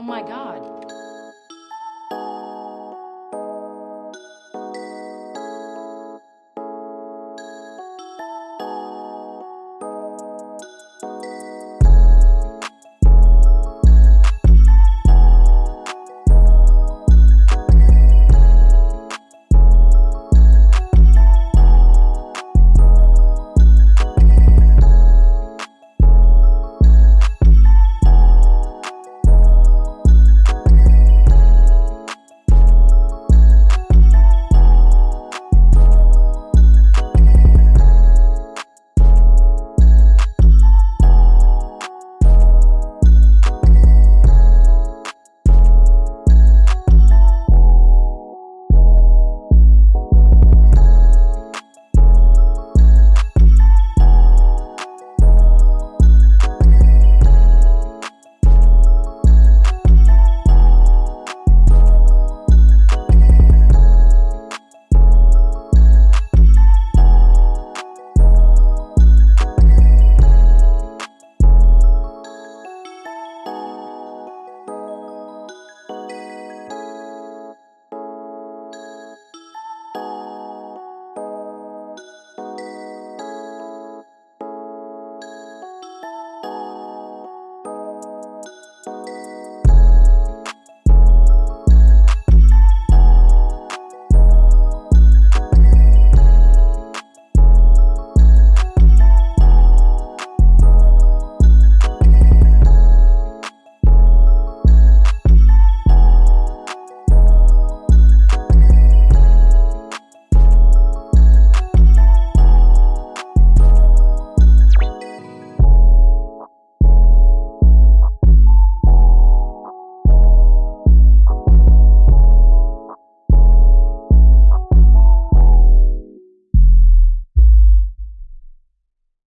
Oh my God.